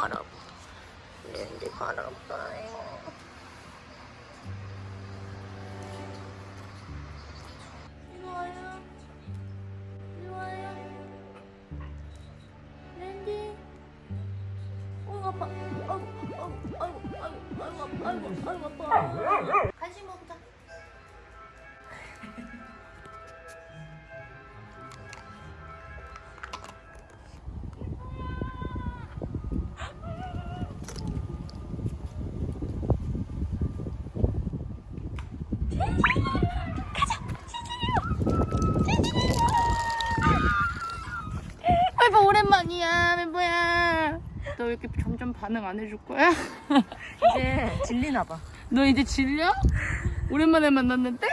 อดออกเดินที่คอดออกไป 너 왜 이렇게 점점 반응 안 해줄 거야? 이제 질리나 봐. 너 이제 질려? 오랜만에 만났는데?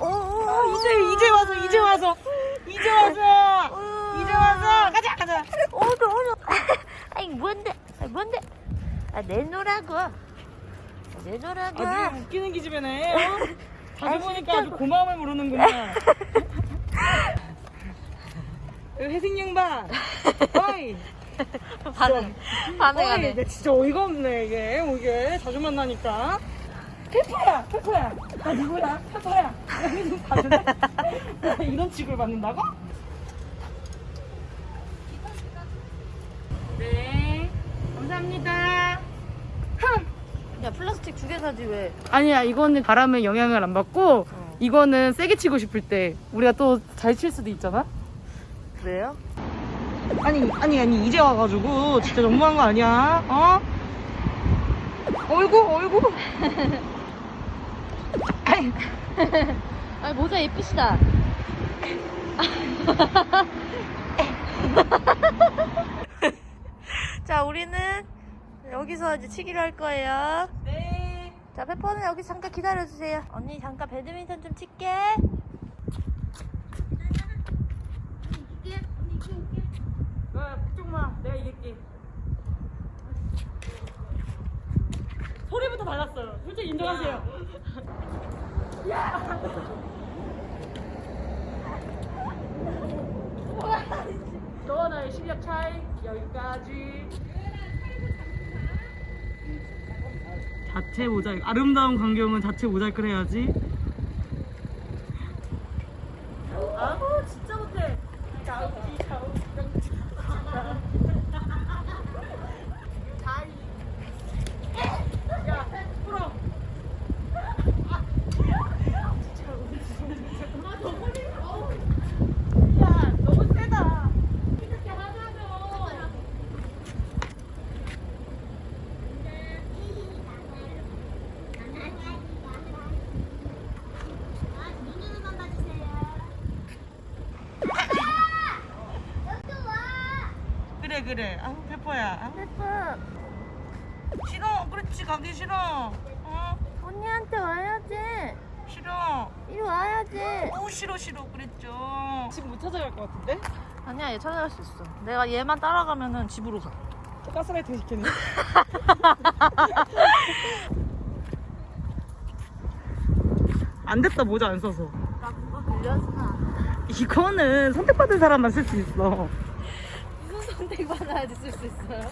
오, 오 이제 이제 와서 이제 와서 이제 와서 이제 와서 가자 가자. 오도 오도. 아이 뭔데? 아 뭔데? 아 내놓으라고. 아, 내놓으라고. 아주 웃기는 기집애네. 어? 자주 보니까 아주 고마움을 모르는구나. 회생 양반. 어이. 반응 반응하네. 어이, 내 진짜 어이가 없네 이게 이게 자주 만나니까. 페퍼야, 페퍼야. 나 누구야? 페퍼야. 봐줄래? 이런 취급을 받는다고? 네 감사합니다 야 플라스틱 두 개 사지 왜? 아니야 이거는 바람에 영향을 안 받고 이거는 세게 치고 싶을 때 우리가 또 잘 칠 수도 있잖아 그래요? 아니, 아니, 아니, 이제 와가지고 진짜 너무한 거 아니야? 어? 어이구, 어이구. 아이, 아 모자 예쁘시다. 자 우리는 여기서 이제 치기로 할 거예요. 네. 자 페퍼는 여기 잠깐 기다려주세요. 언니 잠깐 배드민턴 좀 칠게. 야, 걱정 마. 내가 이길게. 소리부터 달랐어요. 솔직히 인정하세요. 너와 나의 실력 차이 여기까지. 자체 모자이크. 아름다운 광경은 자체 모자이크를 해야지. 아, 진짜 못해. 자우지, 자우지, 야, 풀어. 야, 너무 세다. 그래. 아우 페퍼야. 아우, 페퍼 싫어. 그렇지 가기 싫어. 어? 언니한테 와야지. 싫어. 이리 와야지. 오 싫어 싫어 그랬죠. 지금 못 찾아갈 것 같은데? 아니야 얘 찾아갈 수 있어. 내가 얘만 따라가면은 집으로 가. 가스라이팅 시켰네. 안 됐다 모자 안 써서. 나 그거 빌려주나. 이거는 선택받은 사람만 쓸 수 있어. 선택 받아야지 쓸수 있어요?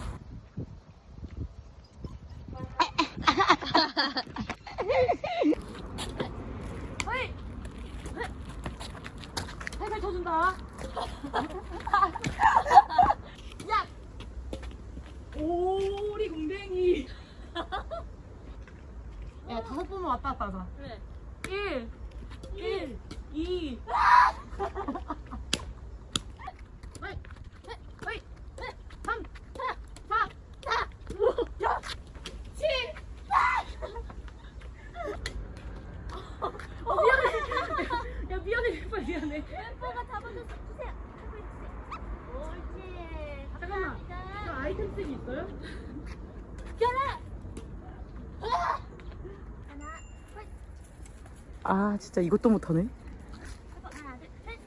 살살 쳐준다. 야! 오리 공댕이. 야 다섯 번만 왔다 갔다 하자. 그래. 1, 1, 2. 야 미안해 빨리 미안해. 멤버가 잡아줘서 주세요. 옳지. 잠깐만. 저 아이템팩이 있어요? 아 진짜 이것도 못하네. 하나, 둘, 셋.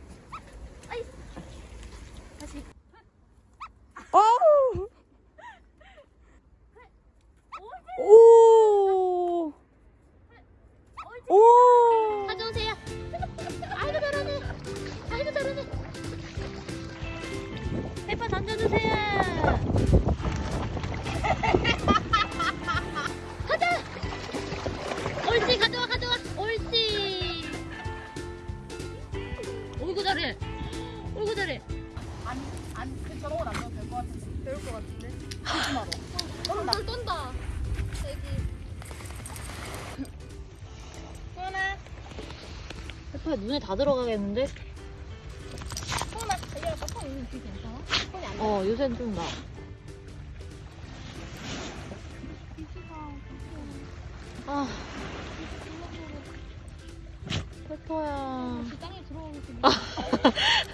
다시. 어우. 오. 오. 가져오세요. 아이고 잘하네. 아이고 잘하네. 페퍼 던져주세요. 어, 조심하러. 떤다. 떤다. 여기. 소나. 페퍼 눈에 다 들어가겠는데? 소나, 얘가 페퍼 눈이 되게 괜찮아? 어, 요새는 좀 나. 아. 페퍼야. 아.